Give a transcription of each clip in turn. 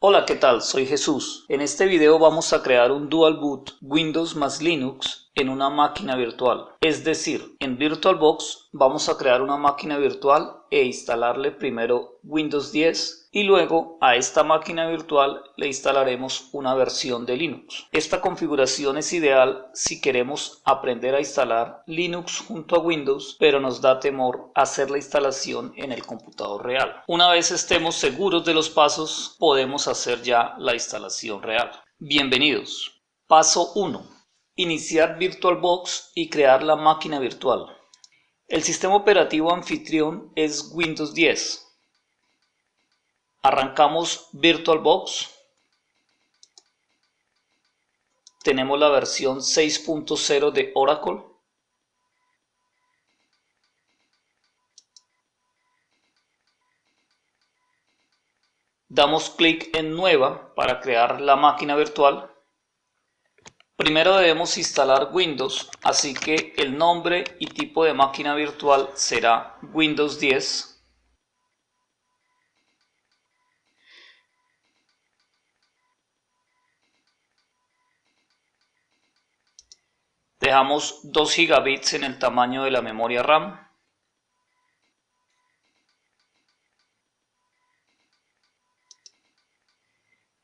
Hola, ¿qué tal? Soy Jesús. En este video vamos a crear un Dual Boot Windows más Linux en una máquina virtual. Es decir, en VirtualBox vamos a crear una máquina virtual e instalarle primero Windows 10 y luego a esta máquina virtual le instalaremos una versión de Linux. Esta configuración es ideal si queremos aprender a instalar Linux junto a Windows pero nos da temor hacer la instalación en el computador real. Una vez estemos seguros de los pasos podemos hacer ya la instalación real. Bienvenidos. Paso 1 Iniciar VirtualBox y crear la máquina virtual. El sistema operativo anfitrión es Windows 10. Arrancamos VirtualBox. Tenemos la versión 6.0 de Oracle. Damos clic en Nueva para crear la máquina virtual. Primero debemos instalar Windows, así que el nombre y tipo de máquina virtual será Windows 10. Dejamos 2 gigabits en el tamaño de la memoria RAM.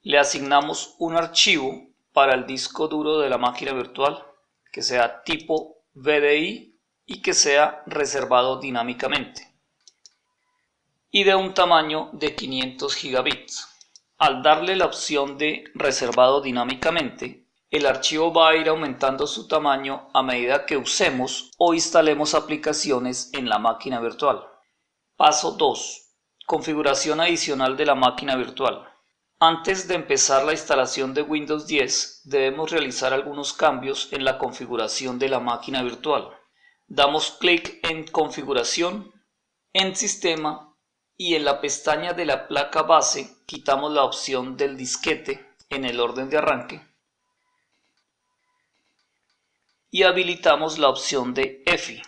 Le asignamos un archivo para el disco duro de la máquina virtual que sea tipo VDI y que sea reservado dinámicamente y de un tamaño de 500 gigabits. Al darle la opción de reservado dinámicamente, el archivo va a ir aumentando su tamaño a medida que usemos o instalemos aplicaciones en la máquina virtual. Paso 2. Configuración adicional de la máquina virtual. Antes de empezar la instalación de Windows 10 debemos realizar algunos cambios en la configuración de la máquina virtual. Damos clic en Configuración, en Sistema y en la pestaña de la placa base quitamos la opción del disquete en el orden de arranque y habilitamos la opción de EFI.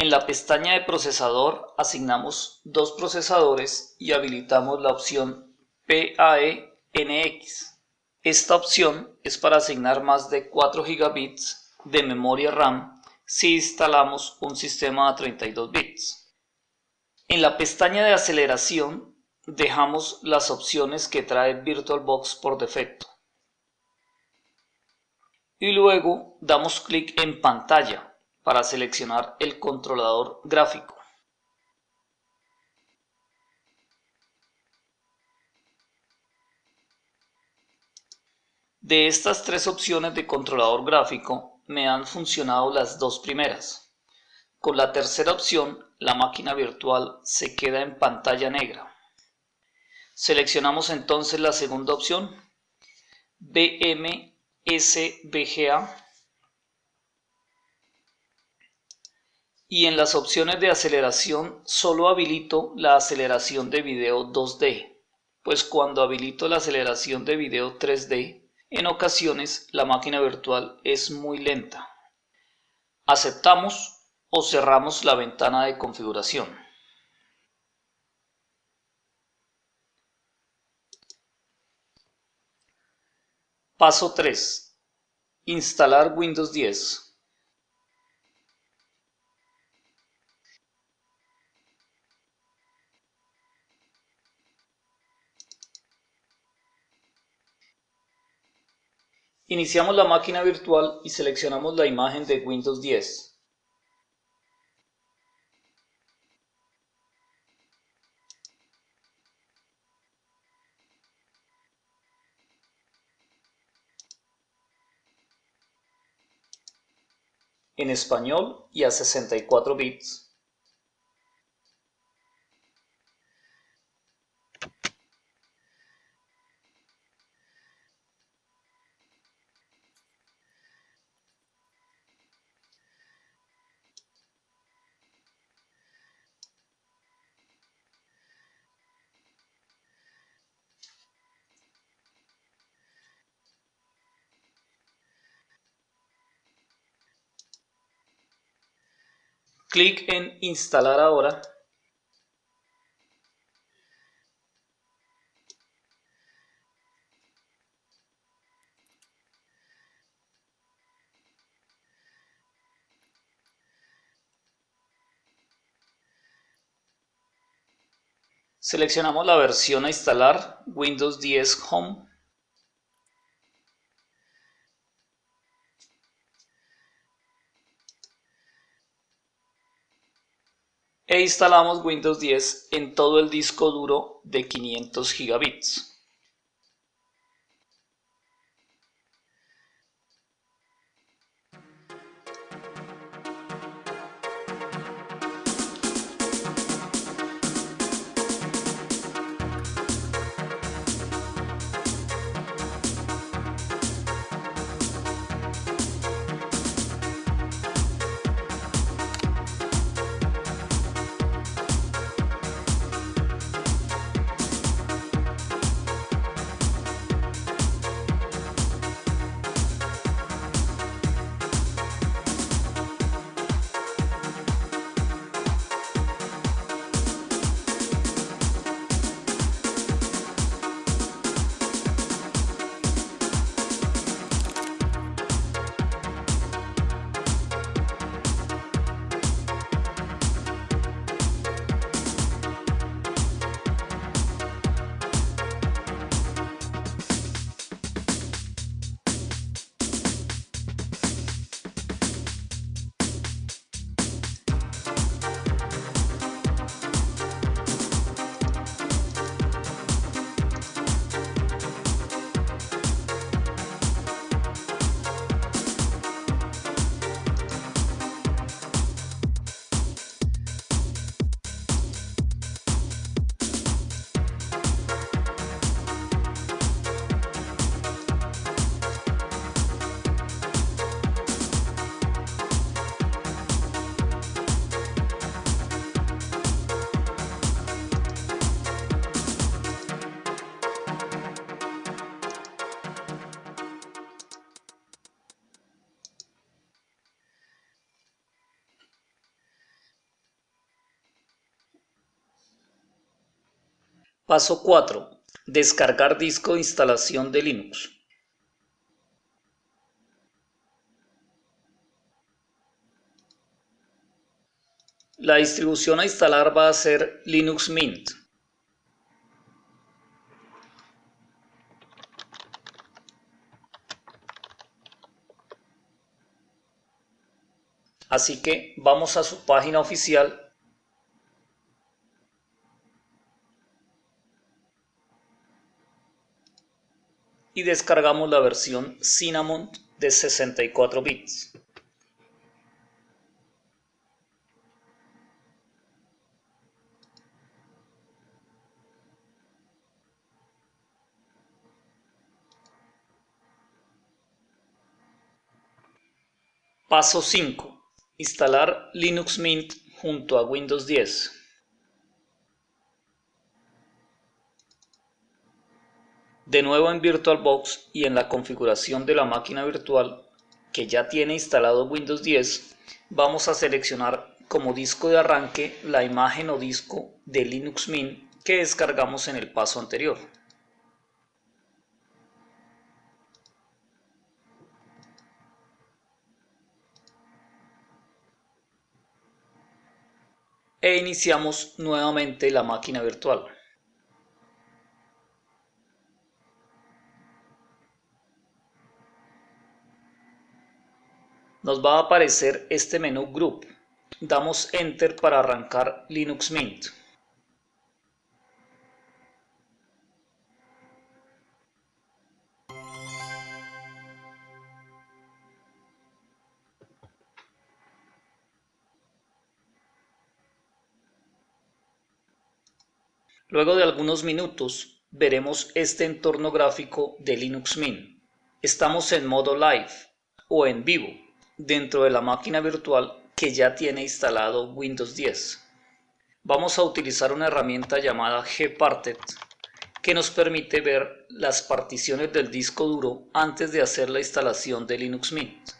En la pestaña de procesador asignamos dos procesadores y habilitamos la opción PAE-NX. Esta opción es para asignar más de 4 GB de memoria RAM si instalamos un sistema a 32 bits. En la pestaña de aceleración dejamos las opciones que trae VirtualBox por defecto. Y luego damos clic en pantalla para seleccionar el controlador gráfico. De estas tres opciones de controlador gráfico me han funcionado las dos primeras. Con la tercera opción la máquina virtual se queda en pantalla negra. Seleccionamos entonces la segunda opción, BMSBGA y en las opciones de aceleración solo habilito la aceleración de video 2D, pues cuando habilito la aceleración de video 3D, en ocasiones la máquina virtual es muy lenta. Aceptamos o cerramos la ventana de configuración. Paso 3. Instalar Windows 10. Iniciamos la máquina virtual y seleccionamos la imagen de Windows 10. en español y a 64 bits. Clic en Instalar ahora. Seleccionamos la versión a instalar, Windows 10 Home. E instalamos Windows 10 en todo el disco duro de 500 gigabits. Paso 4. Descargar disco de instalación de Linux. La distribución a instalar va a ser Linux Mint. Así que vamos a su página oficial y descargamos la versión Cinnamon de 64 bits. Paso 5. Instalar Linux Mint junto a Windows 10. De nuevo en VirtualBox y en la configuración de la máquina virtual que ya tiene instalado Windows 10, vamos a seleccionar como disco de arranque la imagen o disco de Linux Mint que descargamos en el paso anterior. E iniciamos nuevamente la máquina virtual. Nos va a aparecer este menú Group. Damos Enter para arrancar Linux Mint. Luego de algunos minutos veremos este entorno gráfico de Linux Mint. Estamos en modo live o en vivo dentro de la máquina virtual que ya tiene instalado Windows 10. Vamos a utilizar una herramienta llamada Gparted que nos permite ver las particiones del disco duro antes de hacer la instalación de Linux Mint.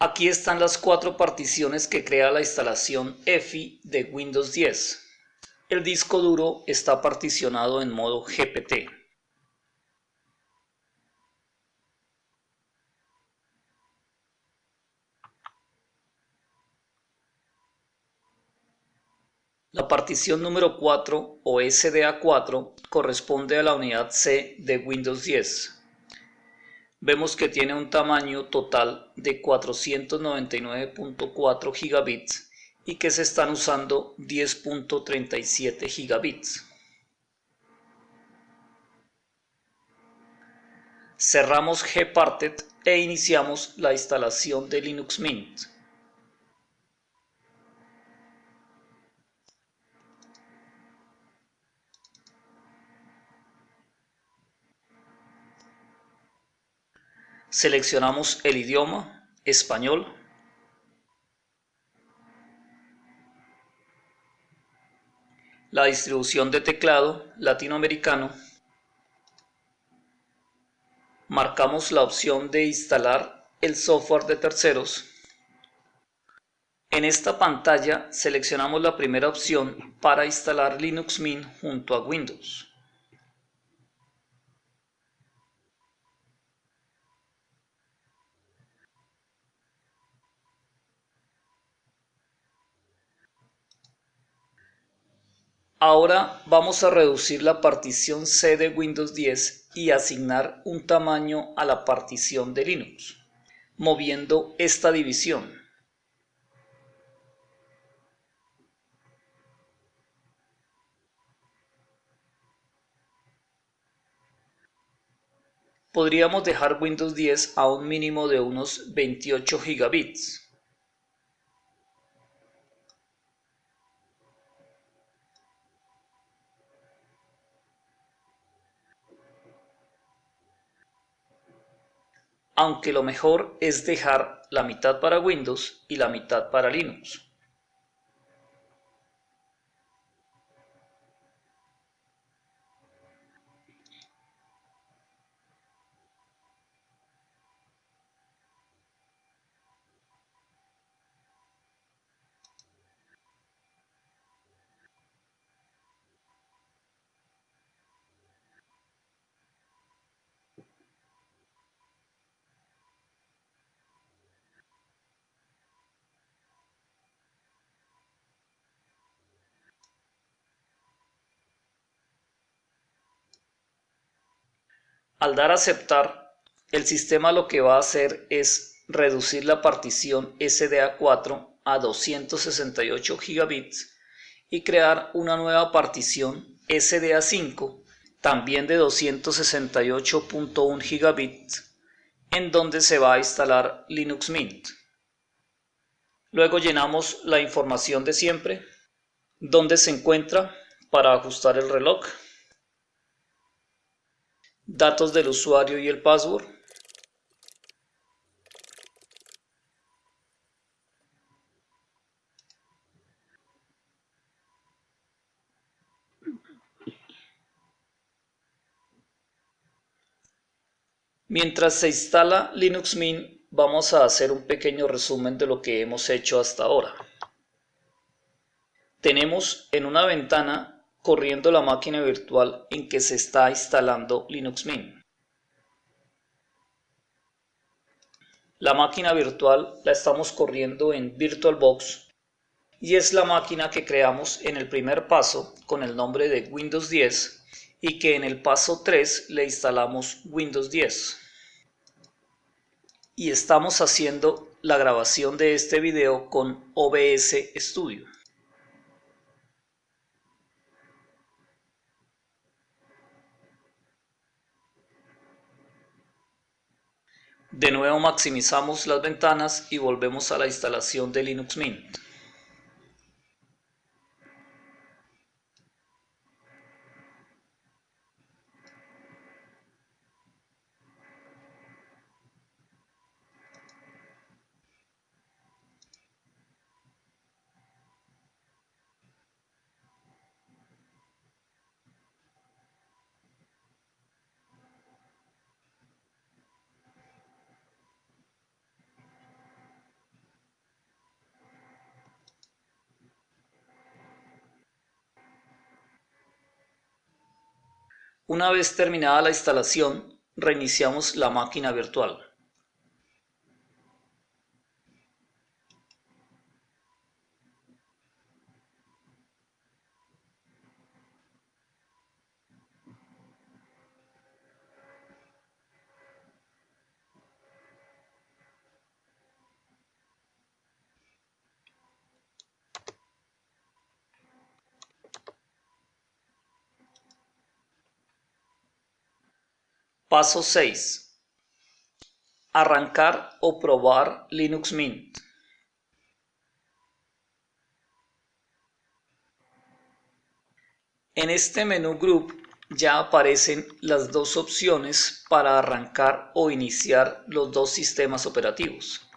Aquí están las cuatro particiones que crea la instalación EFI de Windows 10. El disco duro está particionado en modo GPT. La partición número 4 o SDA4 corresponde a la unidad C de Windows 10 vemos que tiene un tamaño total de 499.4 gigabits y que se están usando 10.37 gigabits. Cerramos Gparted e iniciamos la instalación de Linux Mint. Seleccionamos el idioma, español. La distribución de teclado, latinoamericano. Marcamos la opción de instalar el software de terceros. En esta pantalla seleccionamos la primera opción para instalar Linux Mint junto a Windows. Ahora vamos a reducir la partición C de Windows 10 y asignar un tamaño a la partición de Linux, moviendo esta división. Podríamos dejar Windows 10 a un mínimo de unos 28 gigabits. Aunque lo mejor es dejar la mitad para Windows y la mitad para Linux. Al dar a aceptar, el sistema lo que va a hacer es reducir la partición SDA4 a 268 gigabits y crear una nueva partición SDA5 también de 268.1 gigabits en donde se va a instalar Linux Mint. Luego llenamos la información de siempre, donde se encuentra para ajustar el reloj datos del usuario y el password, Mientras se instala Linux Mint, vamos a hacer un pequeño resumen de lo que hemos hecho hasta ahora. Tenemos en una ventana corriendo la máquina virtual en que se está instalando Linux Mint. La máquina virtual la estamos corriendo en VirtualBox y es la máquina que creamos en el primer paso con el nombre de Windows 10 y que en el paso 3 le instalamos Windows 10. Y estamos haciendo la grabación de este video con OBS Studio. De nuevo maximizamos las ventanas y volvemos a la instalación de Linux Mint. Una vez terminada la instalación, reiniciamos la máquina virtual. Paso 6. Arrancar o probar Linux Mint. En este menú Group ya aparecen las dos opciones para arrancar o iniciar los dos sistemas operativos.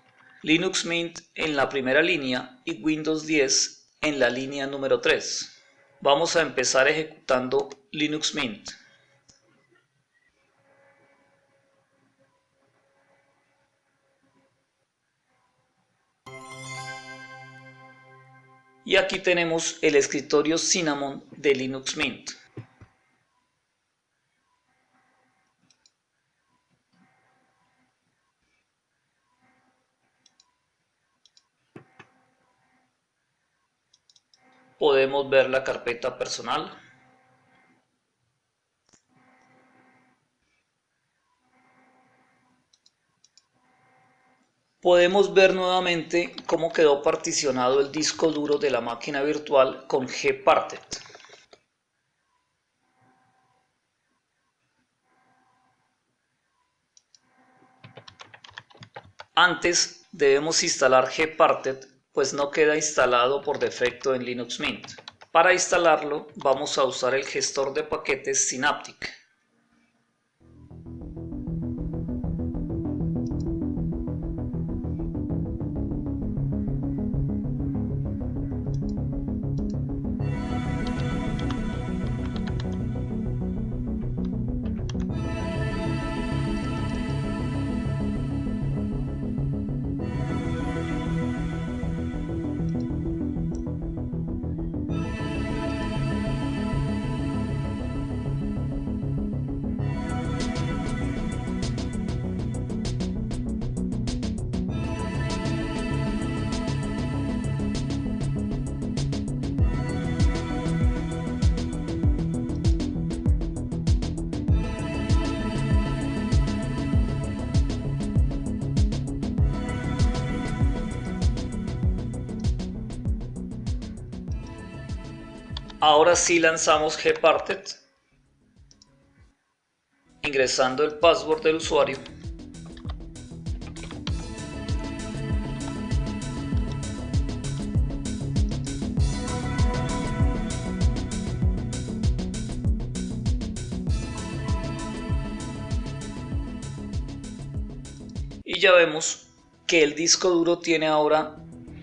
Linux Mint en la primera línea y Windows 10 en la línea número 3. Vamos a empezar ejecutando Linux Mint. Y aquí tenemos el escritorio Cinnamon de Linux Mint. Podemos ver la carpeta personal. Podemos ver nuevamente cómo quedó particionado el disco duro de la máquina virtual con gparted. Antes debemos instalar gparted pues no queda instalado por defecto en Linux Mint. Para instalarlo vamos a usar el gestor de paquetes Synaptic. Ahora sí lanzamos gparted ingresando el password del usuario. Y ya vemos que el disco duro tiene ahora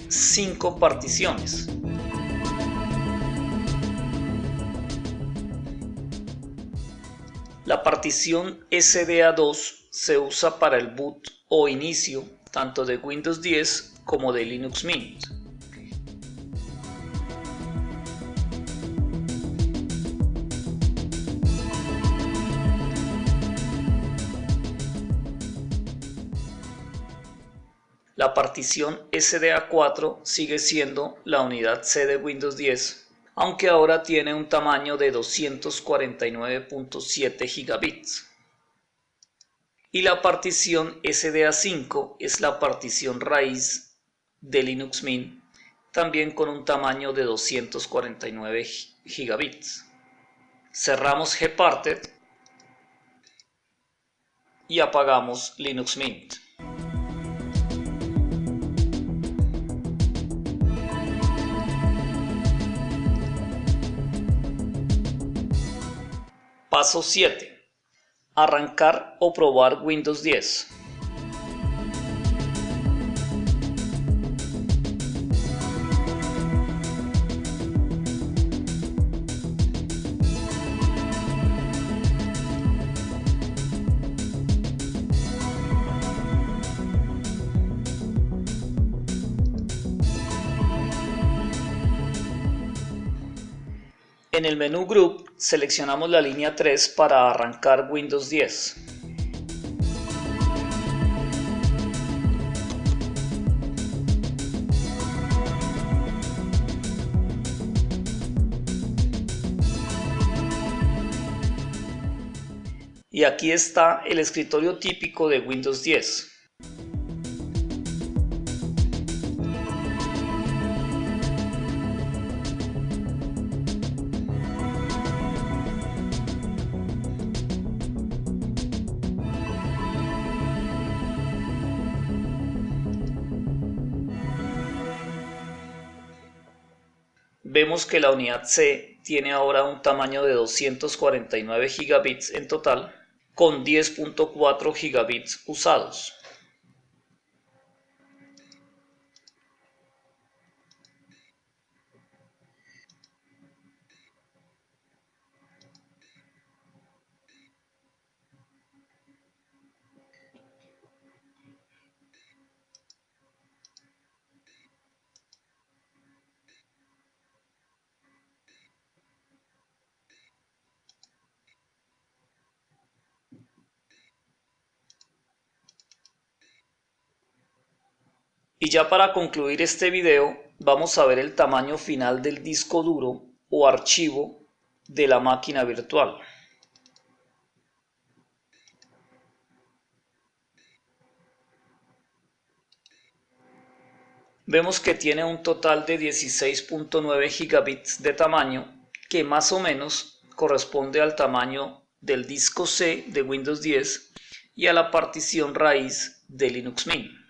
5 particiones La partición SDA2 se usa para el boot o inicio tanto de Windows 10 como de Linux Mint. La partición SDA4 sigue siendo la unidad C de Windows 10 aunque ahora tiene un tamaño de 249.7 gigabits. Y la partición SDA5 es la partición raíz de Linux Mint, también con un tamaño de 249 gigabits. Cerramos gparted y apagamos Linux Mint. Paso 7. Arrancar o probar Windows 10. En el menú Group seleccionamos la línea 3 para arrancar Windows 10. Y aquí está el escritorio típico de Windows 10. Vemos que la unidad C tiene ahora un tamaño de 249 gigabits en total con 10.4 gigabits usados. Y ya para concluir este video vamos a ver el tamaño final del disco duro o archivo de la máquina virtual. Vemos que tiene un total de 16.9 gigabits de tamaño que más o menos corresponde al tamaño del disco C de Windows 10 y a la partición raíz de Linux Mint.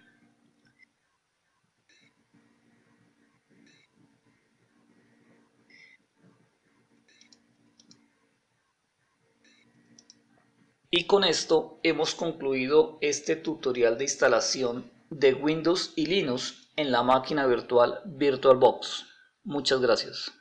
Y con esto hemos concluido este tutorial de instalación de Windows y Linux en la máquina virtual VirtualBox. Muchas gracias.